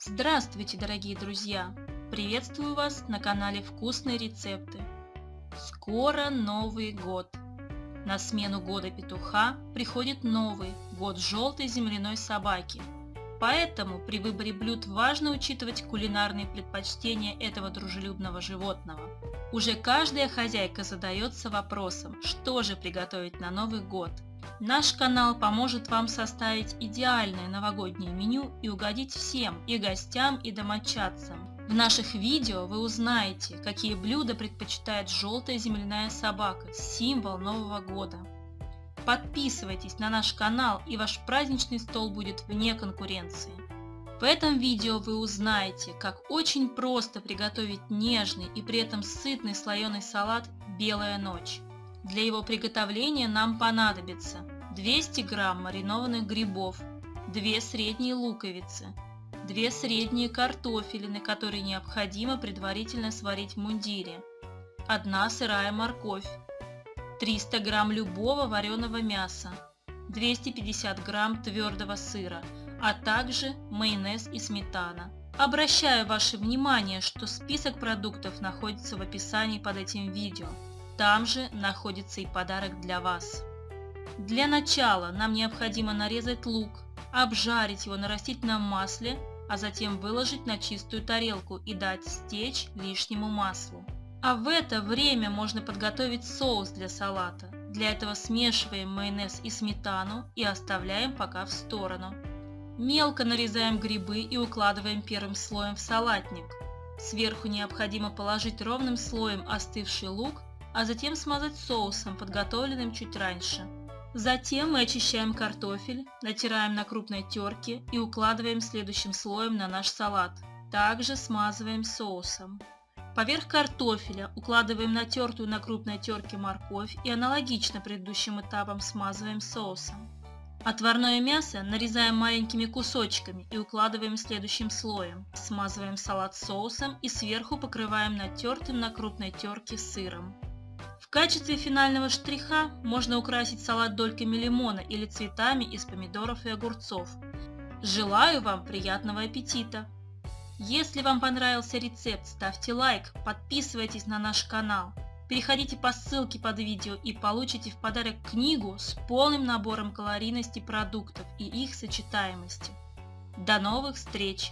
Здравствуйте, дорогие друзья! Приветствую вас на канале Вкусные рецепты. Скоро Новый год. На смену года петуха приходит новый, год желтой земляной собаки. Поэтому при выборе блюд важно учитывать кулинарные предпочтения этого дружелюбного животного. Уже каждая хозяйка задается вопросом, что же приготовить на Новый год – Наш канал поможет вам составить идеальное новогоднее меню и угодить всем, и гостям, и домочадцам. В наших видео вы узнаете, какие блюда предпочитает желтая земляная собака, символ Нового года. Подписывайтесь на наш канал и ваш праздничный стол будет вне конкуренции. В этом видео вы узнаете, как очень просто приготовить нежный и при этом сытный слоеный салат «Белая ночь». Для его приготовления нам понадобится 200 грамм маринованных грибов, 2 средние луковицы, 2 средние картофелины, которые необходимо предварительно сварить в мундире, 1 сырая морковь, 300 грамм любого вареного мяса, 250 грамм твердого сыра, а также майонез и сметана. Обращаю ваше внимание, что список продуктов находится в описании под этим видео. Там же находится и подарок для вас. Для начала нам необходимо нарезать лук, обжарить его на растительном масле, а затем выложить на чистую тарелку и дать стечь лишнему маслу. А в это время можно подготовить соус для салата. Для этого смешиваем майонез и сметану и оставляем пока в сторону. Мелко нарезаем грибы и укладываем первым слоем в салатник. Сверху необходимо положить ровным слоем остывший лук а затем смазать соусом, подготовленным чуть раньше. Затем мы очищаем картофель, натираем на крупной терке и укладываем следующим слоем на наш салат. Также смазываем соусом. Поверх картофеля укладываем натертую на крупной терке морковь и аналогично предыдущим этапам смазываем соусом. Отварное мясо нарезаем маленькими кусочками и укладываем следующим слоем. Смазываем салат соусом и сверху покрываем натертым на крупной терке сыром. В качестве финального штриха можно украсить салат дольками лимона или цветами из помидоров и огурцов. Желаю вам приятного аппетита! Если вам понравился рецепт, ставьте лайк, подписывайтесь на наш канал. Переходите по ссылке под видео и получите в подарок книгу с полным набором калорийности продуктов и их сочетаемости. До новых встреч!